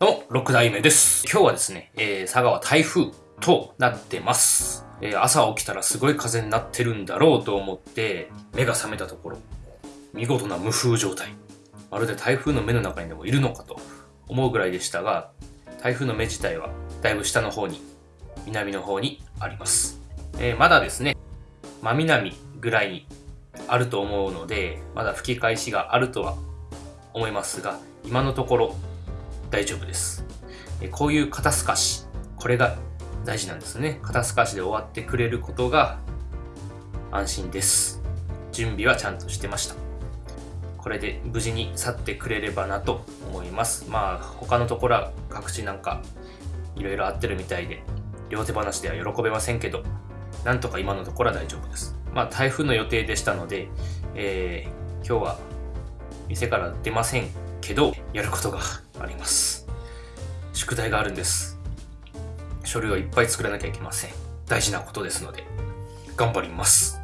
の6代目です。今日はですね、えー佐賀は台風となってます。えー朝起きたらすごい風になってるんだろうと思って、目が覚めたところ、見事な無風状態。まるで台風の目の中にでもいるのかと思うぐらいでしたが、台風の目自体はだいぶ下の方に、南の方にあります。えーまだですね、真南ぐらいにあると思うので、まだ吹き返しがあるとは思いますが、今のところ大丈夫です。こういう肩透かし、これが大事なんですね。肩透かしで終わってくれることが安心です。準備はちゃんとしてました。これで無事に去ってくれればなと思います。まあ他のところは各地なんかいろいろあってるみたいで、両手話では喜べませんけど、なんとか今のところは大丈夫です。まあ台風の予定でしたので、えー今日は店から出ませんけど、やることが。宿題があるんです。書類をいっぱい作らなきゃいけません。大事なことですので、頑張ります。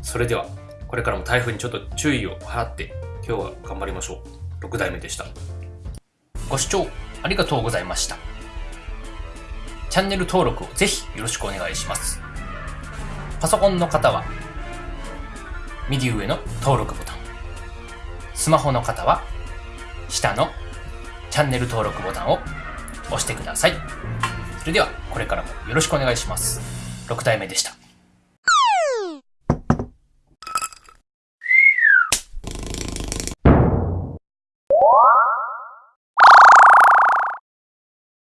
それでは、これからも台風にちょっと注意を払って、今日は頑張りましょう。6代目でした。ご視聴ありがとうございました。チャンネル登録をぜひよろしくお願いします。パソコンの方は、右上の登録ボタン。スマホの方は、下のチャンネル登録ボタンを押してください。それでは、これからもよろしくお願いします。6体目でした。